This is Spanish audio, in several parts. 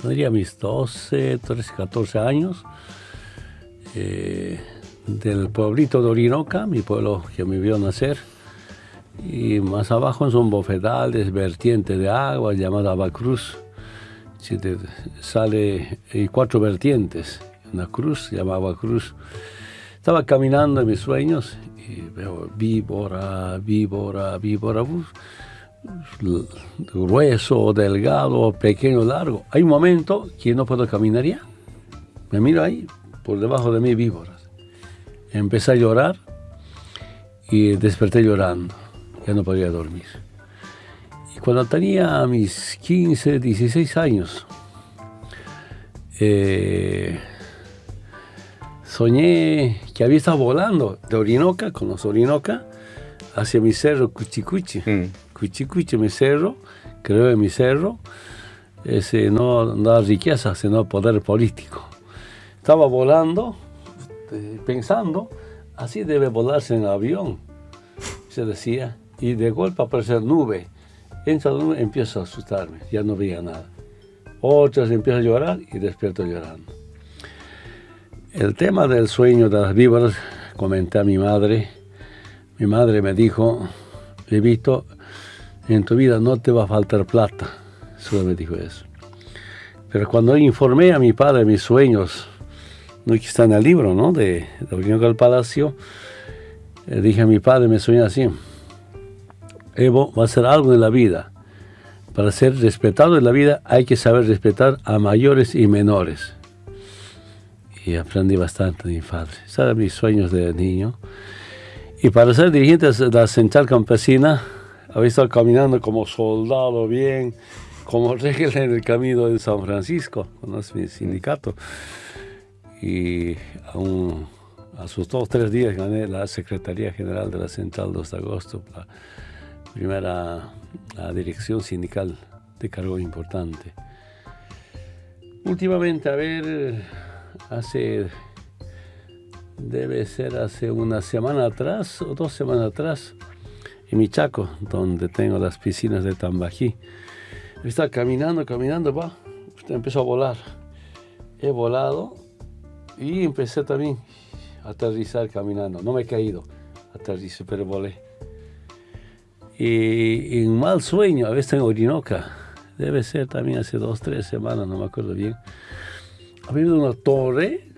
tendría mis 12, 13, 14 años, eh, del pueblito de Orinoca, mi pueblo que me vio nacer, y más abajo son bofedales, vertientes de agua llamada Abacruz. sale hay cuatro vertientes, una cruz llamada Cruz. Estaba caminando en mis sueños y veo víbora, víbora, víbora, grueso, delgado, pequeño, largo. Hay un momento que no puedo caminar ya. Me miro ahí, por debajo de mí víboras. Empecé a llorar y desperté llorando ya no podía dormir. Y cuando tenía mis 15, 16 años, eh, soñé que había estado volando de Orinoca, con los Orinoca, hacia mi cerro Cuchicuchi. Mm. Cuchicuchi, mi cerro, creo en mi cerro, ese no da riqueza, sino poder político. Estaba volando, eh, pensando, así debe volarse en avión, se decía y de golpe aparece nube. Entra nube, empiezo a asustarme, ya no veía nada. Otras empiezo a llorar y despierto llorando. El tema del sueño de las víboras, comenté a mi madre. Mi madre me dijo, Levito, en tu vida no te va a faltar plata. Solo me dijo eso. Pero cuando informé a mi padre mis sueños, no que está en el libro, ¿no? De, de del Palacio, le dije a mi padre, me sueño así. Evo va a ser algo en la vida. Para ser respetado en la vida hay que saber respetar a mayores y menores. Y aprendí bastante de mi padre. Esos mis sueños de niño. Y para ser dirigente de la central campesina, había estado caminando como soldado bien, como regla en el camino de San Francisco, es mi sindicato. Y a, sus dos tres días gané la Secretaría General de la Central 2 de agosto primera la dirección sindical de cargo importante. Últimamente, a ver, hace, debe ser hace una semana atrás o dos semanas atrás, en Michaco, donde tengo las piscinas de Tambají. Estaba caminando, caminando, va, empezó a volar. He volado y empecé también a aterrizar caminando. No me he caído, aterricé, pero volé y en mal sueño, a veces en Orinoca, debe ser también hace dos, tres semanas, no me acuerdo bien, ha habido una torre,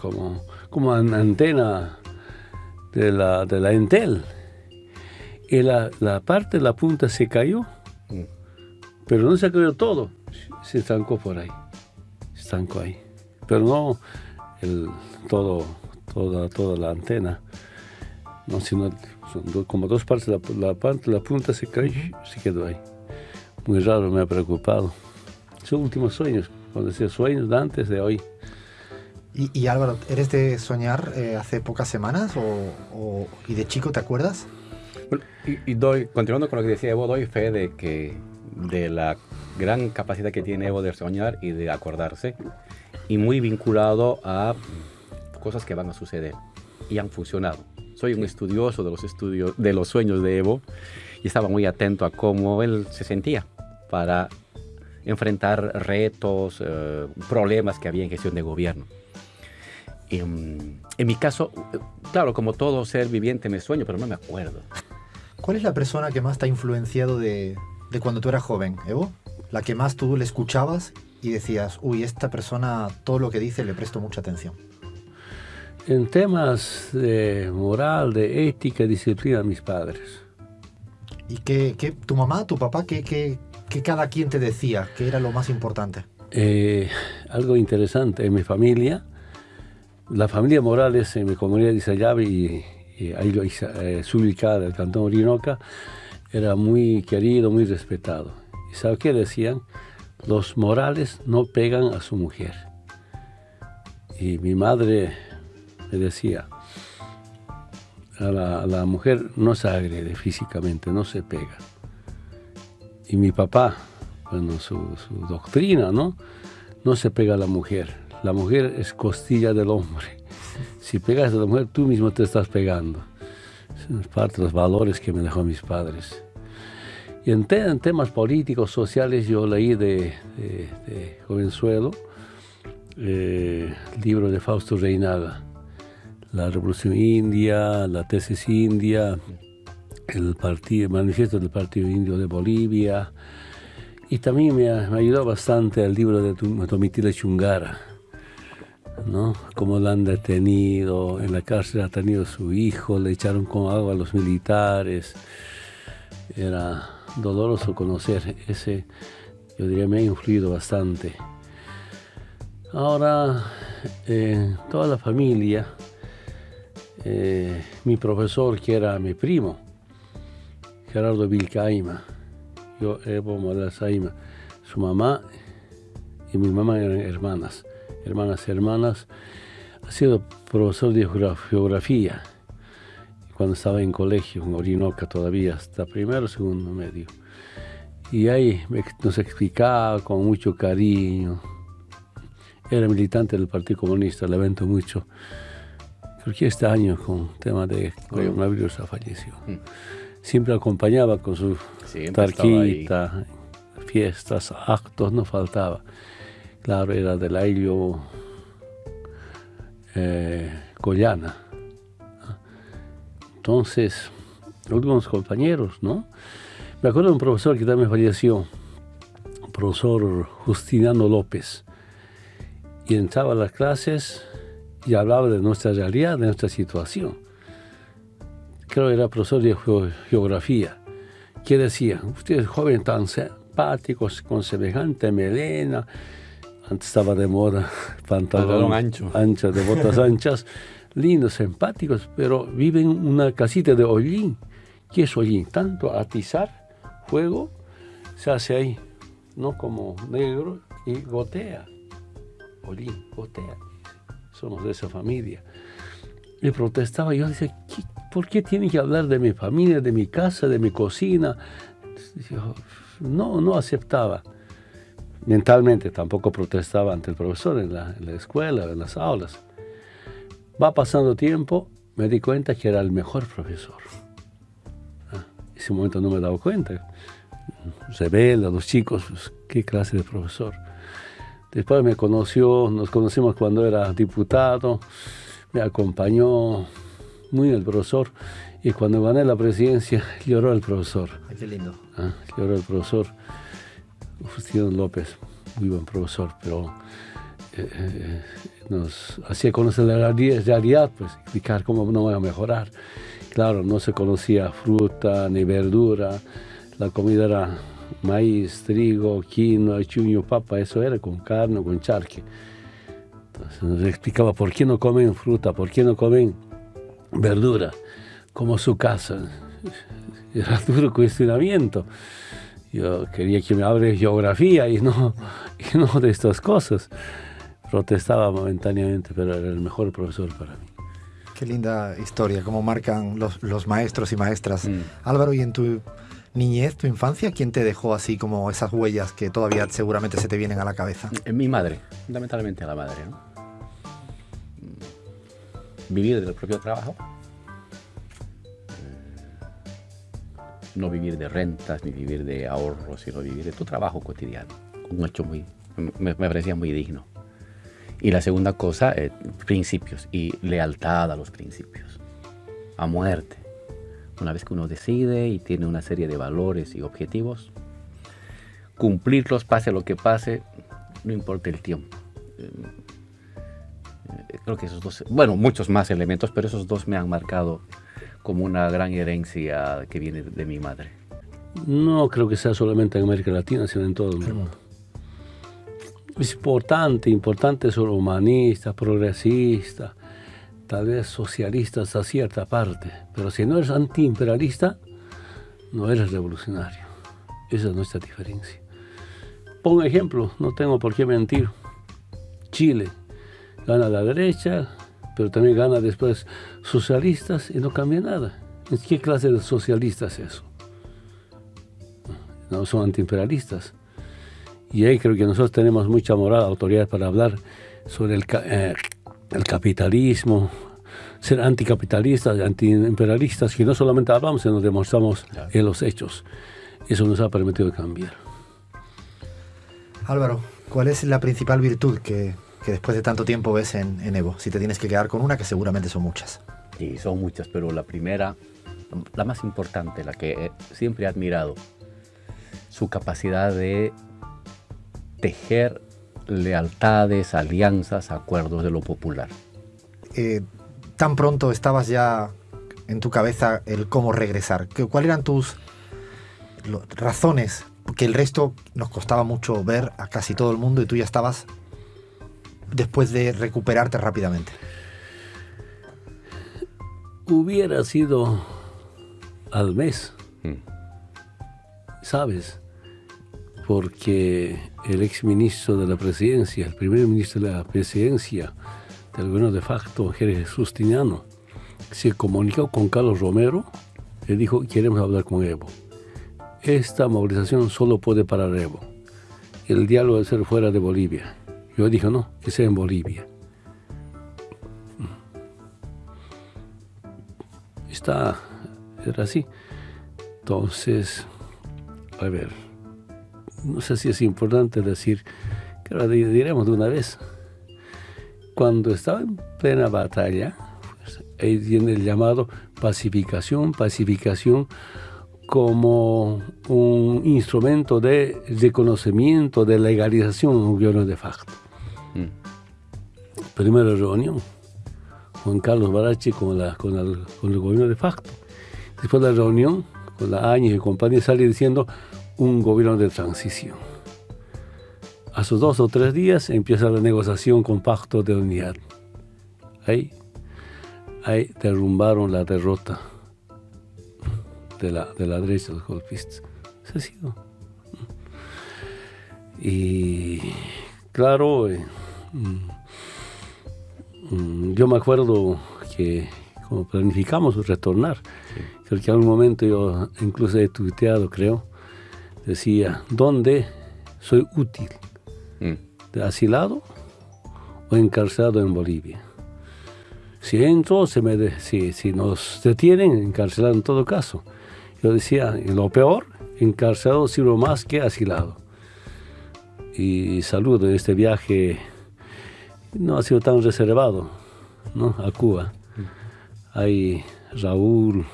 como, como una antena de la, de la Entel, y la, la parte de la punta se cayó, mm. pero no se cayó todo, se estancó por ahí, se estancó ahí, pero no el, todo, toda, toda la antena, no, sino como dos partes, la, parte, la punta se cayó, se quedó ahí. Muy raro, me ha preocupado. Son últimos sueños, cuando decía sueños de antes de hoy. Y, Álvaro, ¿eres de soñar eh, hace pocas semanas o, y de chico te acuerdas? Y, doy, continuando con lo que decía Evo, doy fe de que de la gran capacidad que tiene Evo de soñar y de acordarse, y muy vinculado a cosas que van a suceder y han funcionado soy un estudioso de los, estudios, de los sueños de Evo y estaba muy atento a cómo él se sentía para enfrentar retos, eh, problemas que había en gestión de gobierno. Mm, en mi caso, claro, como todo ser viviente me sueño, pero no me acuerdo. ¿Cuál es la persona que más te ha influenciado de, de cuando tú eras joven, Evo? La que más tú le escuchabas y decías, uy, esta persona, todo lo que dice le presto mucha atención en temas de moral, de ética, disciplina, mis padres. ¿Y qué, tu mamá, tu papá, qué, qué, cada quien te decía? ¿Qué era lo más importante? Eh, algo interesante, en mi familia, la familia Morales en mi comunidad de Isayabe y, ahí lo eh, ubicada del cantón Orinoca, era muy querido, muy respetado. ¿Y sabe qué decían? Los Morales no pegan a su mujer. Y mi madre me decía, a la, mujer no se agrede físicamente, no se pega. Y mi papá, bueno, su, doctrina, ¿no? No se pega a la mujer. La mujer es costilla del hombre. Si pegas a la mujer, tú mismo te estás pegando. Es parte de los valores que me dejó mis padres. Y en, temas políticos, sociales, yo leí de, Jovenzuelo eh, el libro de Fausto Reinaga, La Revolución India, la tesis india, el, partido, manifiesto del Partido Indio de Bolivia, y también me, ayudó bastante el libro de Tomitila Chungara, ¿no? Cómo lo han detenido, en la cárcel ha tenido su hijo, le echaron con agua a los militares. Era doloroso conocer ese, yo diría, me ha influido bastante. Ahora, eh, toda la familia, eh, mi profesor, que era mi primo, Gerardo Vilcaima, yo Evo Saima, su mamá y mi mamá eran hermanas, hermanas, hermanas, ha sido profesor de geografía cuando estaba en colegio, en Orinoca todavía, hasta primero, segundo medio. Y ahí nos explicaba con mucho cariño. Era militante del Partido Comunista, le evento mucho. Creo que este año con tema de coronavirus ha fallecido. Mm. Siempre acompañaba con su tarquita, fiestas, actos, no faltaba. Claro, era del aire eh, Collana entonces, últimos compañeros, ¿no? Me acuerdo de un profesor que también falleció, el profesor Justiniano López, y entraba a las clases y hablaba de nuestra realidad, de nuestra situación. Creo que era profesor de geografía, que decía, usted es joven tan simpático, con semejante melena, antes estaba de moda, pantalón, ancho. ancho, de botas anchas, lindos, simpáticos, pero viven en una casita de hollín. ¿Qué es hollín? Tanto atizar fuego se hace ahí, no como negro, y gotea. Hollín, gotea. Somos de esa familia. Y protestaba, yo decía, ¿por qué tienen que hablar de mi familia, de mi casa, de mi cocina? no, no aceptaba. Mentalmente tampoco protestaba ante el profesor en la, en la escuela, en las aulas. Va pasando tiempo, me di cuenta que era el mejor profesor. En ah, ese momento no me he dado cuenta. A los chicos, pues, qué clase de profesor. Después me conoció, nos conocimos cuando era diputado, me acompañó muy el profesor y cuando gané la presidencia lloró el profesor. qué lindo. Ah, lloró el profesor Justino López, muy buen profesor, pero eh, eh, nos hacía conocer la realidad, pues explicar cómo no voy a mejorar. Claro, no se conocía fruta ni verdura, la comida era maíz, trigo, quinoa, chuño, papa, eso era con carne, con charque. Entonces nos explicaba por qué no comen fruta, por qué no comen verdura, como su casa. Era duro cuestionamiento. Yo quería que me hable geografía y no, y no de estas cosas protestaba momentáneamente, pero era el mejor profesor para mí. Qué linda historia, cómo marcan los, los maestros y maestras. Mm. Álvaro, ¿y en tu niñez, tu infancia, quién te dejó así como esas huellas que todavía seguramente se te vienen a la cabeza? En mi madre, fundamentalmente a la madre. ¿no? Vivir del propio trabajo. No vivir de rentas, ni vivir de ahorros, sino vivir de tu trabajo cotidiano. Un hecho muy, me, me parecía muy digno. Y la segunda cosa, eh, principios y lealtad a los principios, a muerte. Una vez que uno decide y tiene una serie de valores y objetivos, cumplirlos pase lo que pase, no importa el tiempo. Eh, creo que esos dos, bueno, muchos más elementos, pero esos dos me han marcado como una gran herencia que viene de mi madre. No creo que sea solamente en América Latina, sino en todo el mundo es importante, importante ser humanista, progresista, tal vez socialista hasta cierta parte, pero si no eres antiimperialista, no eres revolucionario. Esa es nuestra diferencia. Pongo ejemplo, no tengo por qué mentir. Chile gana la derecha, pero también gana después socialistas y no cambia nada. ¿Qué clase de socialistas es eso? No son antiimperialistas. Y ahí creo que nosotros tenemos mucha moral, autoridad para hablar sobre el, eh, el capitalismo, ser anticapitalistas, antiimperialistas, que no solamente hablamos, sino demostramos en los hechos. Eso nos ha permitido cambiar. Álvaro, ¿cuál es la principal virtud que, después de tanto tiempo ves en, en, Evo? Si te tienes que quedar con una, que seguramente son muchas. Sí, son muchas, pero la primera, la más importante, la que siempre he admirado, su capacidad de tejer lealtades, alianzas, acuerdos de lo popular. Eh, tan pronto estabas ya en tu cabeza el cómo regresar. ¿Cuáles eran tus razones? Porque el resto nos costaba mucho ver a casi todo el mundo y tú ya estabas después de recuperarte rápidamente. Hubiera sido al mes, mm. ¿sabes? Porque el ex ministro de la presidencia, el primer ministro de la presidencia del gobierno de facto, Jesús Tiniano, se comunicó con Carlos Romero y dijo, queremos hablar con Evo. Esta movilización solo puede parar Evo. El diálogo debe ser fuera de Bolivia. Yo dije, no, que sea en Bolivia. Está, era así. Entonces, a ver, no sé si es importante decir, que lo diremos de una vez. Cuando estaba en plena batalla, pues, ahí el llamado pacificación, pacificación como un instrumento de reconocimiento, de legalización un gobierno de facto. Primera reunión, Juan Carlos Barachi con, el, gobierno de facto. Después de la reunión, con la Áñez y compañía, sale diciendo, un gobierno de transición. A sus dos o tres días empieza la negociación con pacto de unidad. Ahí, ahí derrumbaron la derrota de la, de la derecha, los golpistas. ha sido. Y claro, eh, mm, yo me acuerdo que como planificamos retornar, creo que en algún momento yo incluso he tuiteado, creo, decía, ¿dónde soy útil? Mm. ¿Asilado o encarcelado en Bolivia? Si entro, se me si, si nos detienen, encarcelado en todo caso. Yo decía, en lo peor, encarcelado sirvo más que asilado. Y saludo este viaje, no ha sido tan reservado, ¿no? A Cuba. Mm. Hay Raúl,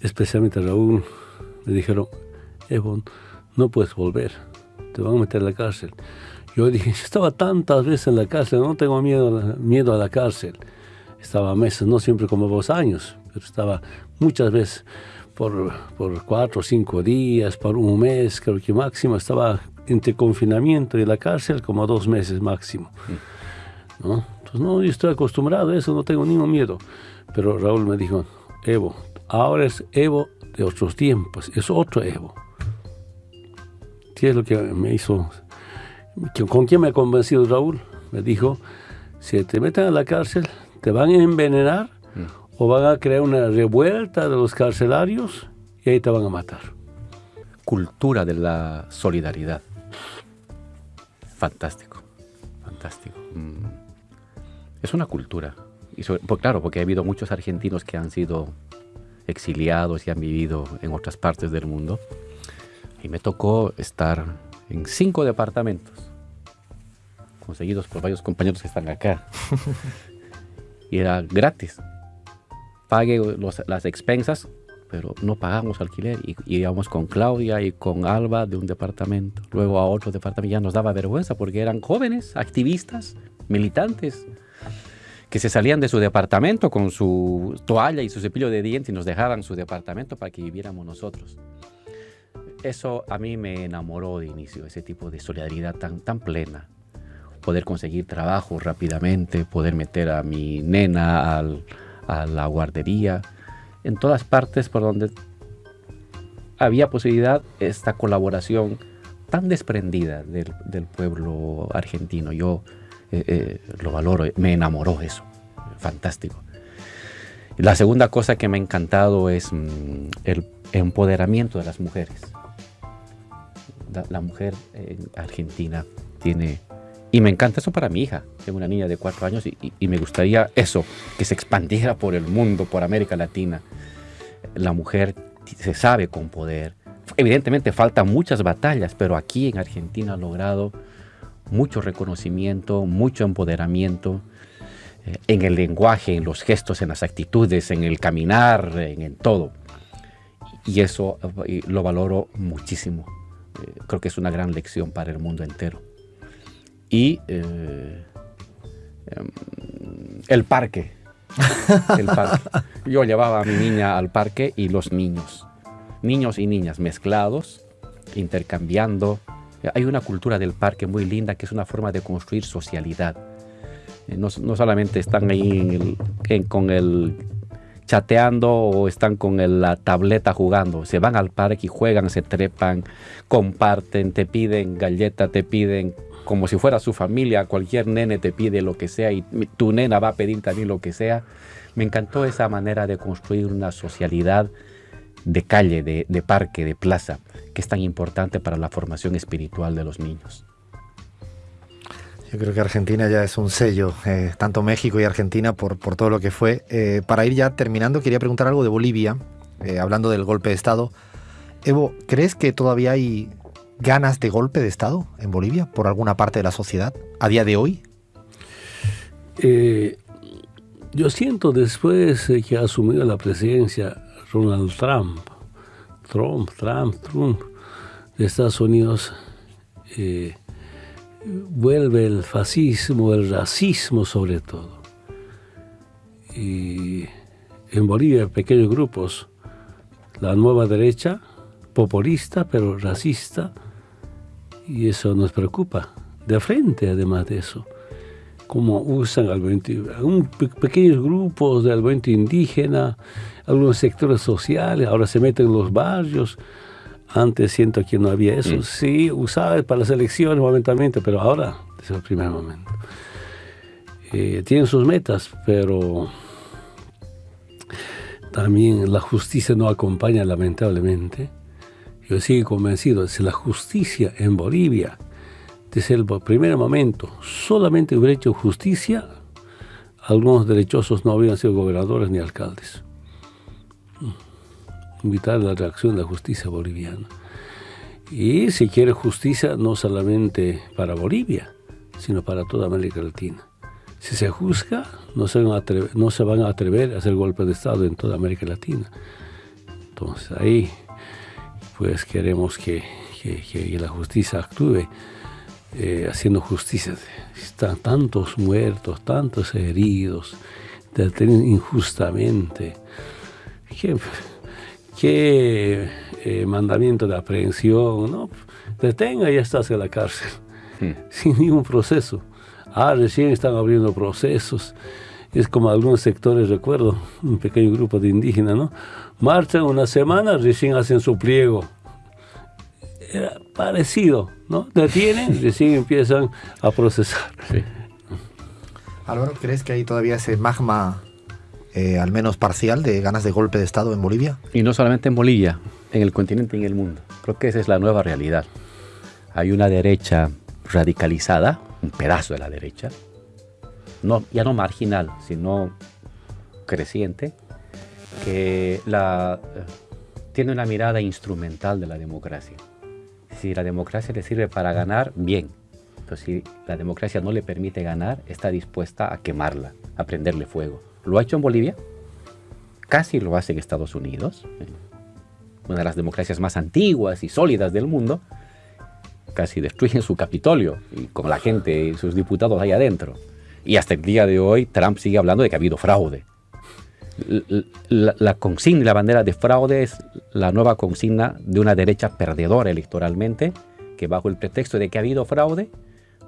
especialmente Raúl, me dijeron, Evo, no puedes volver, te van a meter en la cárcel. Yo dije, estaba tantas veces en la cárcel, no tengo miedo, miedo a la cárcel. Estaba meses, no siempre como dos años, pero estaba muchas veces por, por cuatro o cinco días, por un mes, creo que máximo, estaba entre confinamiento y la cárcel como dos meses máximo. ¿no? Entonces, no, yo estoy acostumbrado a eso, no tengo ningún miedo. Pero Raúl me dijo, Evo, ahora es Evo de otros tiempos, es otro Evo. ¿Qué es lo que me hizo? ¿Con quién me ha convencido Raúl? Me dijo, si te meten a la cárcel, te van a envenenar o van a crear una revuelta de los carcelarios y ahí te van a matar. Cultura de la solidaridad. Fantástico, fantástico. Mm. Es una cultura. Y pues claro, porque ha habido muchos argentinos que han sido exiliados y han vivido en otras partes del mundo. Y me tocó estar en cinco departamentos, conseguidos por varios compañeros que están acá. y era gratis. Pague las expensas, pero no pagamos alquiler. Y, íbamos con Claudia y con Alba de un departamento, luego a otro departamento. Ya nos daba vergüenza porque eran jóvenes, activistas, militantes que se salían de su departamento con su toalla y su cepillo de dientes y nos dejaban su departamento para que viviéramos nosotros. Eso a mí me enamoró de inicio, ese tipo de solidaridad tan, tan plena. Poder conseguir trabajo rápidamente, poder meter a mi nena a la guardería, en todas partes por donde había posibilidad esta colaboración tan desprendida del, pueblo argentino. Yo eh, eh, lo valoro, me enamoró eso, fantástico. La segunda cosa que me ha encantado es mm, el empoderamiento de las mujeres. La, mujer en Argentina tiene, y me encanta eso para mi hija, tengo una niña de cuatro años y me gustaría eso, que se expandiera por el mundo, por América Latina. La mujer se sabe con poder. Evidentemente faltan muchas batallas, pero aquí en Argentina ha logrado mucho reconocimiento, mucho empoderamiento eh, en el lenguaje, en los gestos, en las actitudes, en el caminar, en, todo. Y eso eh, lo valoro muchísimo. Eh, creo que es una gran lección para el mundo entero. Y em, el parque. El. Yo llevaba a mi niña al parque y los niños, niños y niñas mezclados, intercambiando, hay una cultura del parque muy linda que es una forma de construir socialidad. Eh, no, solamente están ahí con el chateando o están con la tableta jugando. Se van al parque y juegan, se trepan, comparten, te piden galleta, te piden como si fuera su familia, cualquier nene te pide lo que sea y tu nena va a pedir también lo que sea. Me encantó esa manera de construir una socialidad de calle, de, parque, de plaza, que es tan importante para la formación espiritual de los niños. Yo creo que Argentina ya es un sello, eh, tanto México y Argentina, por, todo lo que fue. Eh, para ir ya terminando, quería preguntar algo de Bolivia, eh, hablando del golpe de Estado. Evo, ¿crees que todavía hay ganas de golpe de Estado en Bolivia por alguna parte de la sociedad a día de hoy? yo siento después que ha asumido la presidencia Donald Trump, Trump, Trump, Trump de Estados Unidos, eh, vuelve el fascismo, el racismo sobre todo. Y en Bolivia pequeños grupos, la nueva derecha, populista pero racista, y eso nos preocupa, de frente además de eso cómo usan al un pequeños grupos del movimiento indígena, algunos sectores sociales, ahora se meten en los barrios. Antes siento que no había eso. Mm. Sí, usaba para las elecciones momentáneamente, pero ahora es el primer momento. Eh, tienen sus metas, pero también la justicia no acompaña lamentablemente. Yo sigo convencido, si la justicia en Bolivia desde el primer momento solamente hubiera hecho justicia, algunos derechosos no habrían sido gobernadores ni alcaldes. Mm. Invitar la reacción de la justicia boliviana. Y si quiere justicia, no solamente para Bolivia, sino para toda América Latina. Si se juzga, no se van a atrever, no se van a, atrever a hacer golpe de Estado en toda América Latina. Entonces ahí, pues queremos que, que la justicia actúe. Eh, haciendo justicia. Están tantos muertos, tantos heridos, detenidos injustamente. ¿Qué, eh, mandamiento de aprehensión? ¿no? Detenga y ya estás en la cárcel, hmm. sin ningún proceso. Ah, recién están abriendo procesos. Es como algunos sectores, recuerdo, un pequeño grupo de indígenas, ¿no? Marchan una semana, recién hacen su pliego era parecido, ¿no? Detienen y recién empiezan a procesar. Álvaro, ¿crees que hay todavía ese magma, eh, al menos parcial, de ganas de golpe de Estado en Bolivia? Y no solamente en Bolivia, en el continente y en el mundo. Creo que esa es la nueva realidad. Hay una derecha radicalizada, un pedazo de la derecha, no, ya no marginal, sino creciente, que la, eh, tiene una mirada instrumental de la democracia. Si la democracia le sirve para ganar, bien. Pero si la democracia no le permite ganar, está dispuesta a quemarla, a prenderle fuego. Lo ha hecho en Bolivia, casi lo hace en Estados Unidos, una de las democracias más antiguas y sólidas del mundo, casi destruyen su Capitolio y con la gente y sus diputados ahí adentro. Y hasta el día de hoy Trump sigue hablando de que ha habido fraude la, consigna y la bandera de fraude es la nueva consigna de una derecha perdedora electoralmente, que bajo el pretexto de que ha habido fraude,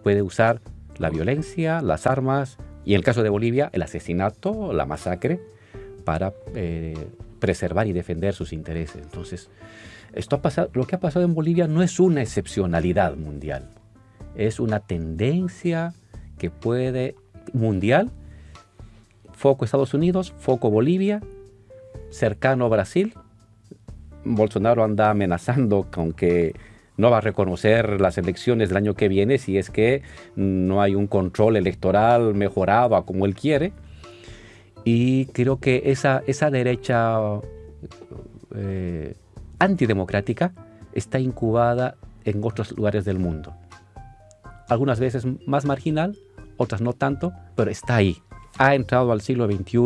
puede usar la violencia, las armas y en el caso de Bolivia, el asesinato, la masacre, para eh, preservar y defender sus intereses. Entonces, esto ha pasado, lo que ha pasado en Bolivia no es una excepcionalidad mundial, es una tendencia que puede mundial foco Estados Unidos, foco Bolivia, cercano Brasil. Bolsonaro anda amenazando con que no va a reconocer las elecciones del año que viene si es que no hay un control electoral mejorado a como él quiere. Y creo que esa, esa derecha eh, antidemocrática está incubada en otros lugares del mundo. Algunas veces más marginal, otras no tanto, pero está ahí. Ha entrado al siglo XXI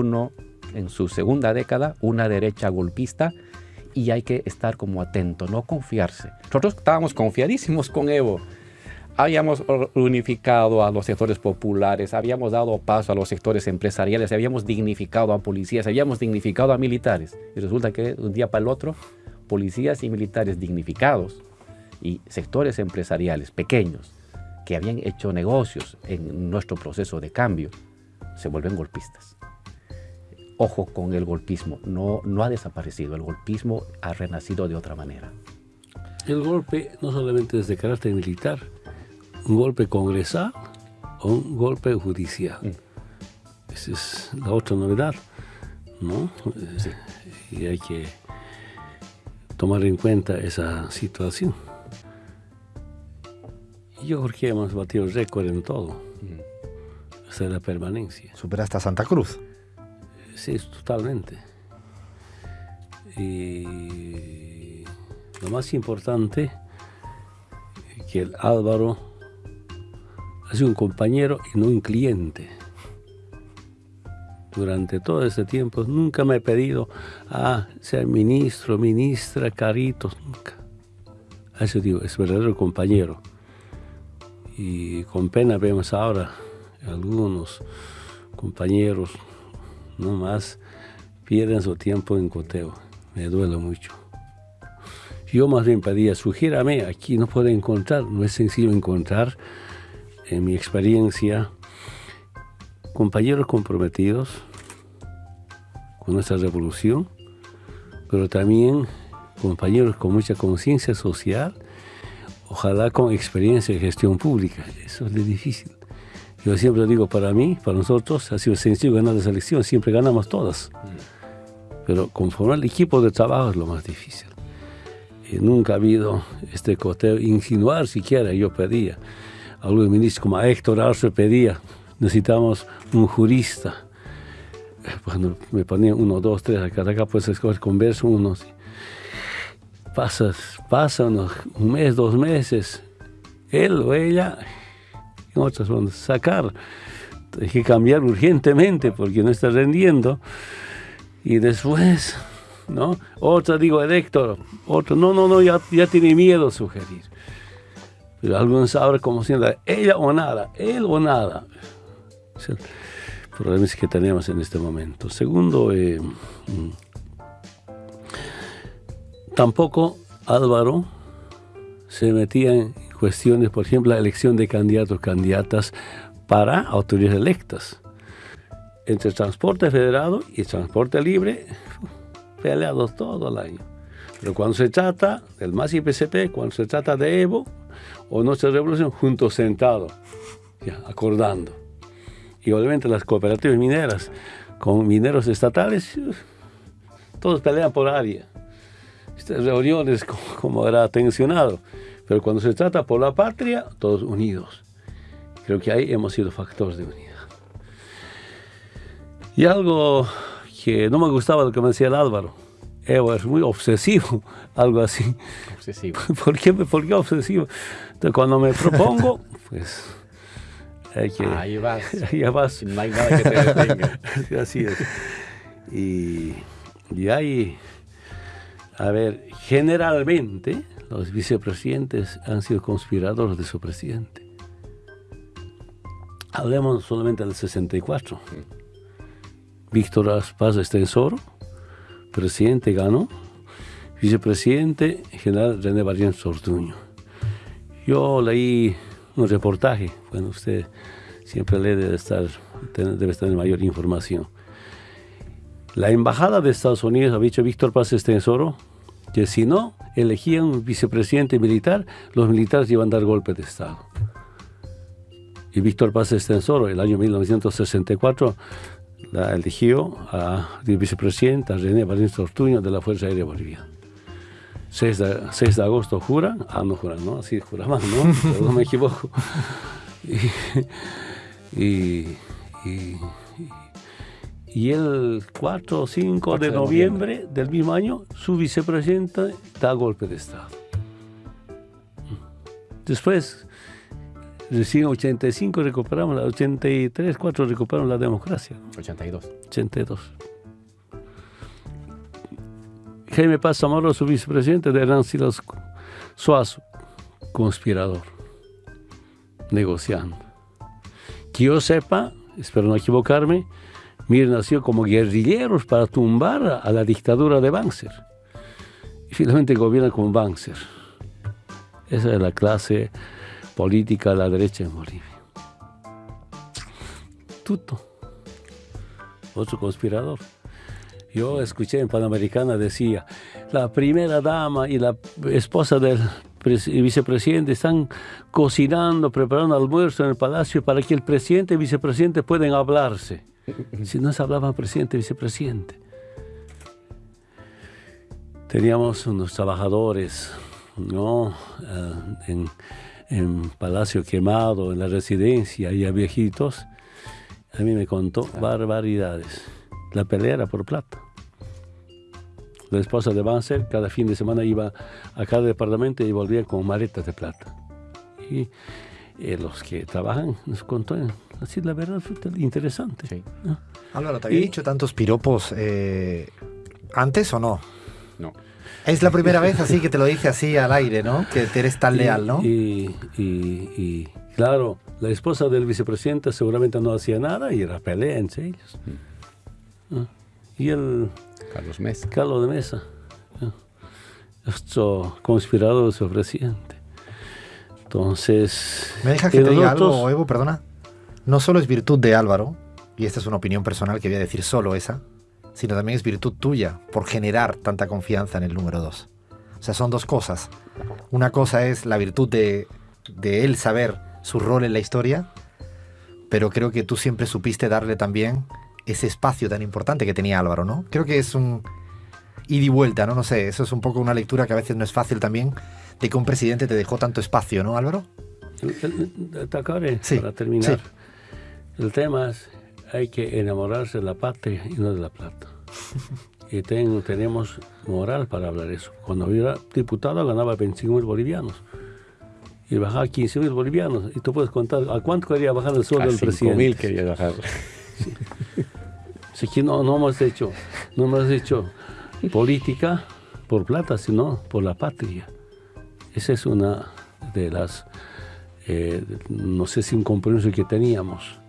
en su segunda década una derecha golpista y hay que estar como atento, no confiarse. Nosotros estábamos confiadísimos con Evo. Habíamos unificado a los sectores populares, habíamos dado paso a los sectores empresariales, habíamos dignificado a policías, habíamos dignificado a militares. Y resulta que un día para el otro, policías y militares dignificados y sectores empresariales pequeños que habían hecho negocios en nuestro proceso de cambio se vuelven golpistas. Ojo con el golpismo, no, no ha desaparecido, el golpismo ha renacido de otra manera. El golpe no solamente es de carácter militar, un golpe congresal o un golpe judicial. Mm. Esa es la otra novedad, ¿no? Y hay que tomar en cuenta esa situación. Yo creo que hemos batido récord en todo. Hasta la permanencia. ¿Superaste a Santa Cruz? Sí, totalmente. Y lo más importante es que el Álvaro ha sido un compañero y no un cliente. Durante todo este tiempo nunca me he pedido a ah, ser ministro, ministra, caritos, nunca. Eso digo, es verdadero compañero y con pena vemos ahora algunos compañeros no más pierden su tiempo en coteo. Me duele mucho. Yo más bien pedía, sugiérame, aquí no puedo encontrar, no es sencillo encontrar, en mi experiencia, compañeros comprometidos con nuestra revolución, pero también compañeros con mucha conciencia social ojalá con experiencia de gestión pública. Eso es difícil. Yo siempre digo, para mí, para nosotros, ha sido sencillo ganar las elecciones, siempre ganamos todas. Pero conformar el equipo de trabajo es lo más difícil. Y nunca ha habido este coteo, insinuar siquiera, yo pedía. Algunos ministros como a Héctor Arce pedía, necesitamos un jurista. Cuando me ponían uno, dos, tres, acá, acá puedes escoger converso unos pasas, pasan un mes, dos meses, él o ella, otras van a sacar. Hay que cambiar urgentemente porque no está rendiendo. Y después, ¿no? Otra digo, Héctor, otro, no, no, no, ya, ya tiene miedo sugerir. Pero algunos ahora como siendo ella o nada, él o nada. Es el problema que tenemos en este momento. Segundo, eh, tampoco Álvaro se metía en cuestiones, por ejemplo, la elección de candidatos, candidatas para autoridades electas. Entre transporte federado y transporte libre, peleados todo el año. Pero cuando se trata del MAS y PCP, cuando se trata de Evo o nuestra revolución, juntos sentados, acordando. Y obviamente las cooperativas mineras con mineros estatales, todos pelean por área estas reuniones como, era tensionado. Pero cuando se trata por la patria, todos unidos. Creo que ahí hemos sido factores de unidad. Y algo que no me gustaba lo que me decía el Álvaro. Evo es muy obsesivo, algo así. Obsesivo. ¿Por qué, ¿Por qué obsesivo? Entonces, cuando me propongo, pues hay que... Ahí vas. Ahí vas. No hay nada que te detenga. así es. Y, y ahí a ver, generalmente los vicepresidentes han sido conspiradores de su presidente. Hablemos solamente del 64. Víctor Paz Estensoro, presidente ganó, vicepresidente general René Barrién Sortuño. Yo leí un reportaje, bueno, usted siempre lee, debe, estar, debe tener mayor información. La embajada de Estados Unidos ha dicho Víctor Paz Estensoro que si no elegían un vicepresidente militar, los militares iban a dar golpe de Estado. Y Víctor Paz Estensoro, el año 1964, la eligió a vicepresidenta René Valencia Ortuño de la Fuerza Aérea Boliviana. 6 de, 6 de agosto juran, ah, no juran, ¿no? Así juraban, ¿no? no me equivoco. y, y Y el 4 o 5 de, noviembre, del mismo año, su vicepresidente da golpe de Estado. Después, recién 85 recuperamos, la 83, 4 recuperamos la democracia. 82. 82. Jaime Paz Zamora, su vicepresidente de Hernán Silas Suazo, conspirador, negociando. Que yo sepa, espero no equivocarme, Mir nació como guerrilleros para tumbar a la dictadura de Banzer. Y finalmente gobierna con Banzer. Esa es la clase política de la derecha en Bolivia. Tuto, otro conspirador. Yo escuché en Panamericana, decía, la primera dama y la esposa del vicepresidente están cocinando, preparando almuerzo en el palacio para que el presidente y vicepresidente puedan hablarse. Si no se hablaba presidente vicepresidente. Teníamos unos trabajadores, ¿no? Eh, en, en, Palacio Quemado, en la residencia, y a viejitos. A mí me contó barbaridades. La pelea era por plata. La esposa de Banzer cada fin de semana iba a cada departamento y volvía con maletas de plata. Y eh, los que trabajan nos contó así la verdad fue interesante. Sí. Álvaro, ¿te había dicho tantos piropos eh, antes o no? No. Es la primera vez así que te lo dice así al aire, ¿no? Que eres tan leal, ¿no? Y, y, claro, la esposa del vicepresidente seguramente no hacía nada y era pelea entre ellos. Y el... Carlos Mesa. Carlos de Mesa. Esto conspirador su presidente. Entonces... ¿Me dejas que te diga algo, Evo? Perdona. No solo es virtud de Álvaro, y esta es una opinión personal que voy a decir solo esa, sino también es virtud tuya por generar tanta confianza en el número dos. O sea, son dos cosas. Una cosa es la virtud de, de él saber su rol en la historia, pero creo que tú siempre supiste darle también ese espacio tan importante que tenía Álvaro, ¿no? Creo que es un ida y vuelta, ¿no? No sé, eso es un poco una lectura que a veces no es fácil también, de que un presidente te dejó tanto espacio, ¿no, Álvaro? sí, para terminar. El tema es, hay que enamorarse de la patria y no de la plata. y tenemos moral para hablar eso. Cuando era diputado ganaba 25 mil bolivianos y bajaba 15 mil bolivianos. Y tú puedes contar a cuánto quería bajar el sueldo del presidente. mil quería bajar. Así que no, no hemos hecho, no hemos hecho política por plata, sino por la patria. Esa es una de las, eh, no sé si un compromiso que teníamos,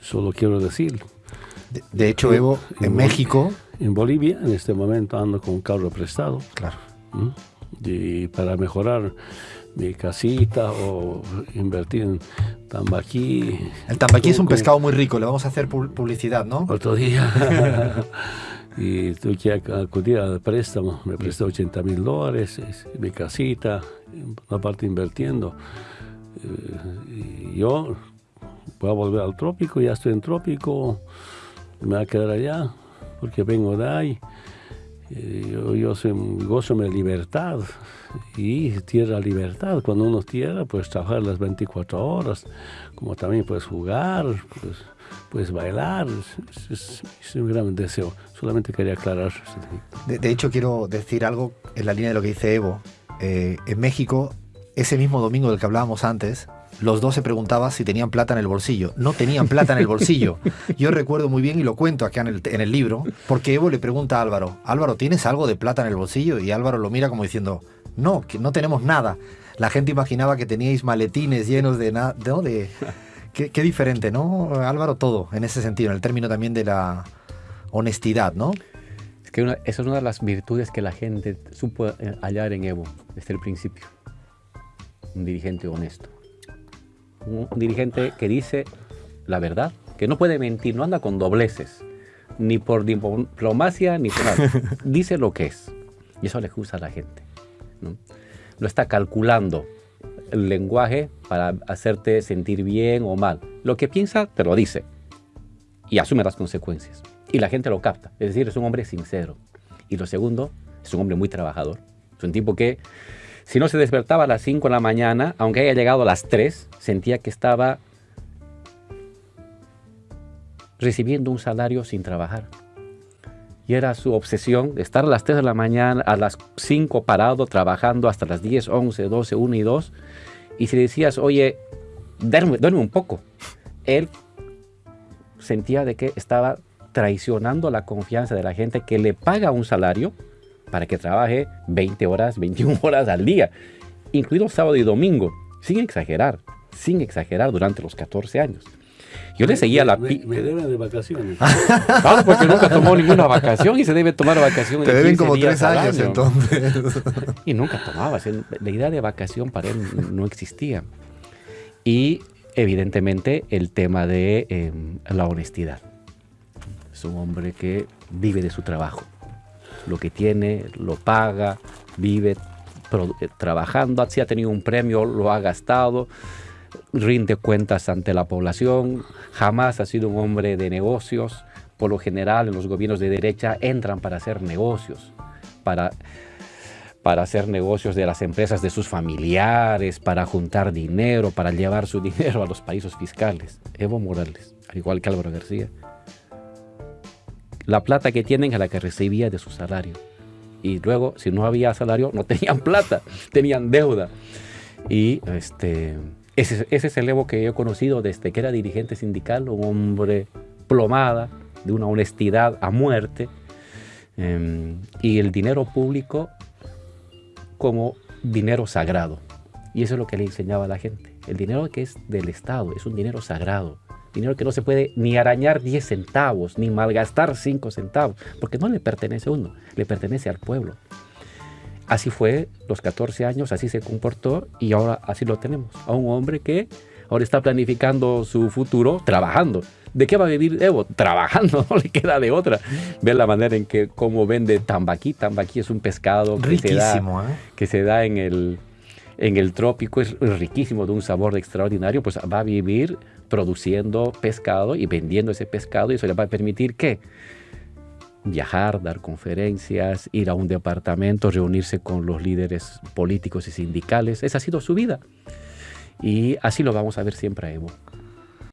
solo quiero decir. De, hecho, Evo, en, México... En Bolivia, en este momento ando con un carro prestado. Claro. Y para mejorar mi casita o invertir en tambaquí. El tambaquí es un pescado muy rico, le vamos a hacer publicidad, ¿no? Otro día. y tuve que acudir al préstamo, me presté 80 mil dólares, mi casita, una parte invirtiendo. Eh, y yo voy a volver al trópico, ya estoy en trópico, me voy a quedar allá, porque vengo de ahí. Eh, yo, yo soy, gozo de libertad y tierra libertad. Cuando uno tierra, puedes trabajar las 24 horas, como también puedes jugar, pues, puedes bailar. Es, un gran deseo. Solamente quería aclarar. De, hecho, quiero decir algo en la línea de lo que dice Evo. Eh, en México, ese mismo domingo del que hablábamos antes, los dos se preguntaban si tenían plata en el bolsillo. No tenían plata en el bolsillo. Yo recuerdo muy bien y lo cuento acá en el, en el libro, porque Evo le pregunta a Álvaro, Álvaro, ¿tienes algo de plata en el bolsillo? Y Álvaro lo mira como diciendo, no, que no tenemos nada. La gente imaginaba que teníais maletines llenos de nada, ¿no? De, qué, qué, diferente, ¿no? Álvaro, todo, en ese sentido, en el término también de la honestidad, ¿no? Es que esa es una de las virtudes que la gente supo eh, hallar en Evo desde el principio. Un dirigente honesto un dirigente que dice la verdad, que no puede mentir, no anda con dobleces, ni por diplomacia, ni por nada. Dice lo que es. Y eso le gusta a la gente. ¿no? no está calculando el lenguaje para hacerte sentir bien o mal. Lo que piensa, te lo dice. Y asume las consecuencias. Y la gente lo capta. Es decir, es un hombre sincero. Y lo segundo, es un hombre muy trabajador. Es un tipo que si no se despertaba a las 5 de la mañana, aunque haya llegado a las 3, sentía que estaba recibiendo un salario sin trabajar. Y era su obsesión estar a las 3 de la mañana, a las 5 parado, trabajando hasta las 10, 11, 12, 1 y 2. Y si le decías, oye, duerme, duerme un poco, él sentía de que estaba traicionando la confianza de la gente que le paga un salario para que trabaje 20 horas, 21 horas al día, incluido sábado y domingo, sin exagerar, sin exagerar durante los 14 años. Yo le seguía la... Me, me deben de vacaciones. Claro, porque nunca tomó ninguna vacación y se debe tomar vacaciones. Te de deben 15 como días tres años año. entonces. Y nunca tomaba. La idea de vacación para él no existía. Y evidentemente el tema de eh, la honestidad. Es un hombre que vive de su trabajo. Lo que tiene, lo paga, vive eh, trabajando. Si ha tenido un premio, lo ha gastado. Rinde cuentas ante la población. Jamás ha sido un hombre de negocios. Por lo general, en los gobiernos de derecha entran para hacer negocios, para para hacer negocios de las empresas de sus familiares, para juntar dinero, para llevar su dinero a los países fiscales. Evo Morales, al igual que Álvaro García. La plata que tienen es la que recibía de su salario. Y luego, si no había salario, no tenían plata, tenían deuda. Y este, ese, ese es el Evo que yo he conocido desde que era dirigente sindical, un hombre plomada, de una honestidad a muerte. Em, y el dinero público como dinero sagrado. Y eso es lo que le enseñaba a la gente. El dinero que es del Estado es un dinero sagrado. Dinero que no se puede ni arañar 10 centavos, ni malgastar 5 centavos, porque no le pertenece a uno, le pertenece al pueblo. Así fue los 14 años, así se comportó y ahora así lo tenemos. A un hombre que ahora está planificando su futuro trabajando. ¿De qué va a vivir Evo? Trabajando, no le queda de otra. Ve la manera en que cómo vende tambaquí. Tambaquí es un pescado que se da, Riquísimo, ¿eh? que se da en el, en el trópico, es riquísimo, de un sabor extraordinario, pues va a vivir produciendo pescado y vendiendo ese pescado y eso le va a permitir que viajar, dar conferencias, ir a un departamento, reunirse con los líderes políticos y sindicales. Esa ha sido su vida. Y así lo vamos a ver siempre a Evo.